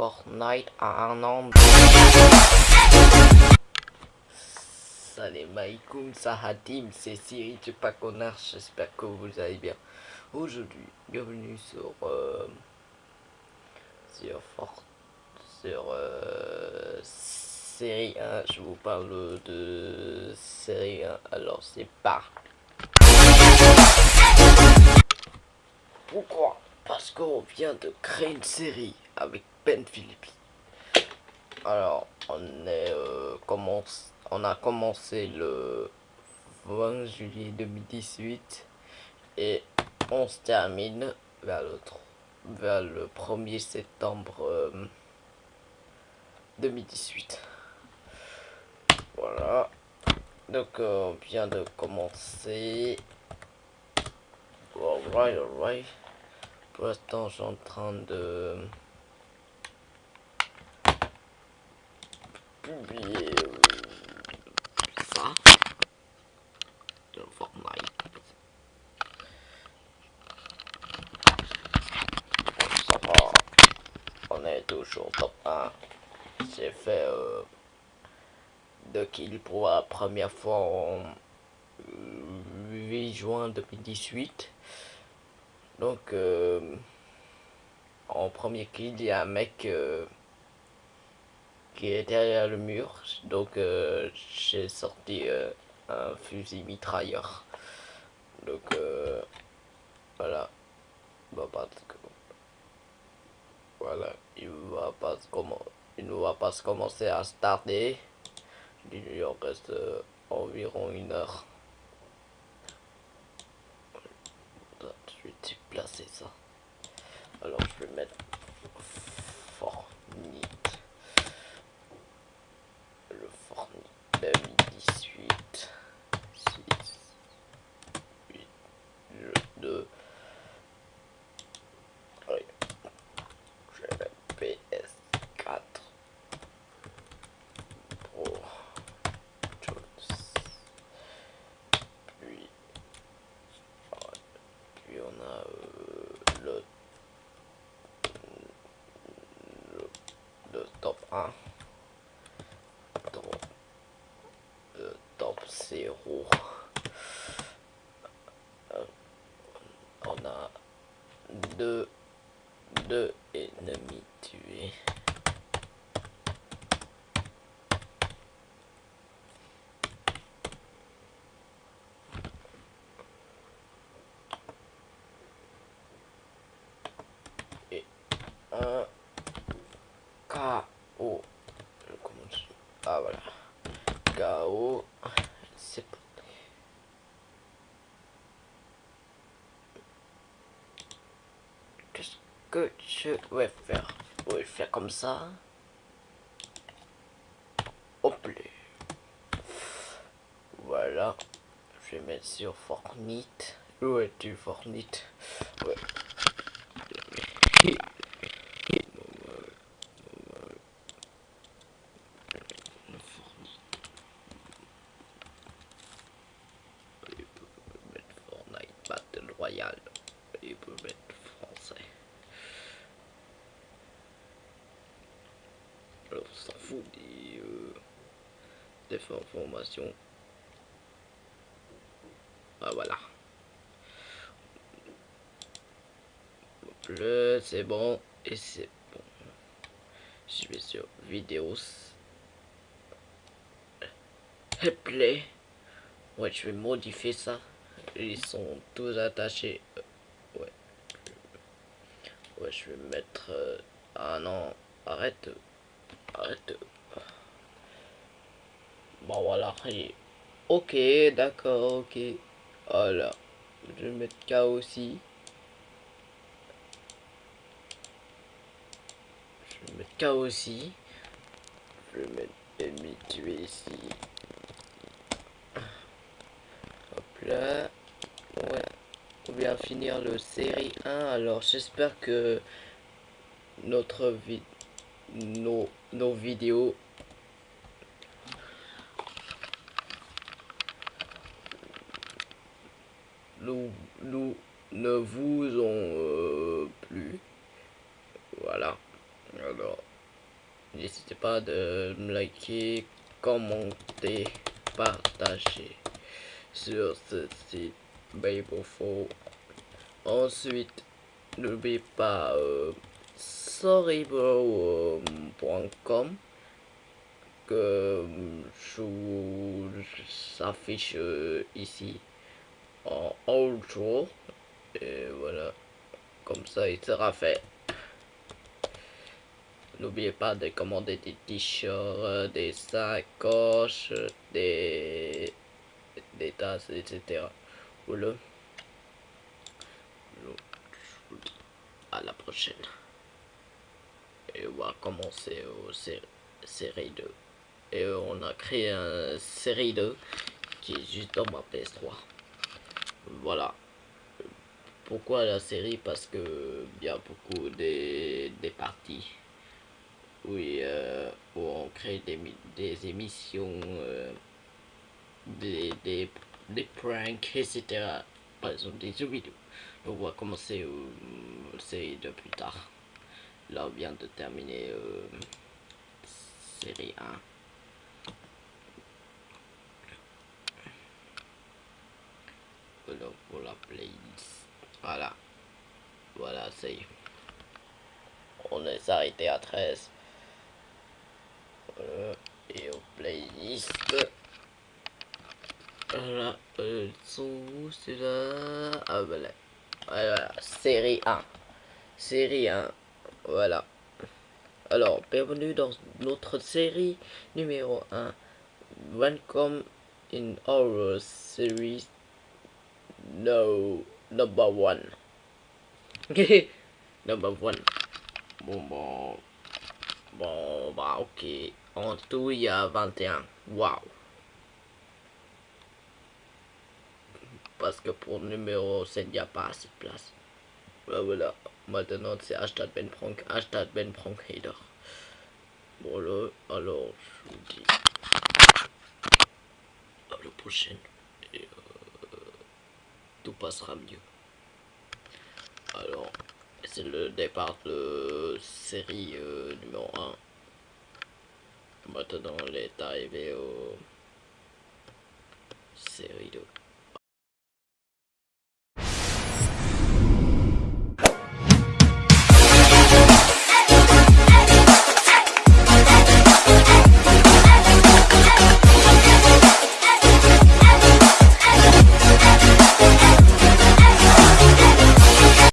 Fortnite à un an. Salam alaikum, Sahadim, c'est Siri du Paconard, j'espère que vous allez bien. Aujourd'hui, bienvenue sur euh, sur Fort sur euh, série 1, je vous parle de série 1, alors c'est pas. Pourquoi? Parce qu'on vient de créer une série avec Ben Philippi. Alors, on est euh, commence, on a commencé le 20 juillet 2018 et on se termine vers le, vers le 1er septembre 2018. Euh, voilà. Donc, euh, on vient de commencer. Alright, alright. Pour l'instant, je train de ça. On est toujours top 1. J'ai fait euh, deux pour la première fois en 8 juin 2018. Donc, euh, en premier kill, il y a un mec euh, qui est derrière le mur. Donc, euh, j'ai sorti un fusil mitrailleur. Donc, voilà. Bah, voilà, il va pas comment il ne va pas commencer à starter. Il en reste environ une heure. je vais déplacer ça. Alors je vais mettre. Le Fortnite 2018. 6, 8, 2. Je vais mettre PS4. top 1 top, euh, top 0 euh, on a deux deux ennemis tués et un KO. Ah voilà. KO. C'est Qu'est-ce que je vais faire Je vais faire comme ça. Hop Voilà. Je vais mettre sur Fortnite. Où es-tu Fortnite Ouais. royal. Il peut mettre français. Alors, s'en fout des, euh, informations. Ah, voilà. C'est bon. Et c'est bon. Je vais sur vidéos. Play. Ouais, je vais modifier ça. Ils sont tous attachés. Euh, ouais. Ouais, je vais mettre... Euh, ah non, arrête. Bon, voilà. Ok, d'accord, ok. Voilà. Je vais mettre K aussi. Je vais mettre K aussi. Je vais mettre ennemi tué ici. Hop là on vient finir le série 1 alors j'espère que notre vie nos, nos vidéos. Nous, nous ne vous ont euh, plu voilà. Alors N'hésitez pas de liker, commenter, partager sur ce site. Babofo. Ensuite, n'oubliez pas euh, sorrybro.com que je vous affiche euh, ici en outro et voilà comme ça il sera fait. N'oubliez pas de commander des t-shirts des sacoches des des tasses etc voilà. À la prochaine on va commencer au série 2 et on a créé un série 2 qui est juste dans ma PS3 voilà. Pourquoi la série? Parce que il y a beaucoup des, des parties euh, où on crée des, des émissions euh, des, des, des pranks etc par exemple des jeux vidéo. On va commencer euh, série de plus tard là on vient de terminer euh, série 1 pour la playlist. Voilà. Voilà, c'est... On est arrêté à 13. Et au playlist. Voilà. Euh, c'est là. Ah, voilà. Voilà. Série 1. Série 1. Voilà. Alors, bienvenue dans notre série numéro 1. Welcome in our series no number one. Number one. Bon bon. Bon bah ok. En tout il y a 21 waouh. Parce que pour numéro 7 il n'y a pas assez de place voilà, voilà. maintenant c'est hashtag Ben Prank hashtag Ben Prank Hater voilà alors je vous dis à la prochaine tout passera mieux. Alors, c'est le départ de série euh, numéro 1. Maintenant, on est arrivé au série 2.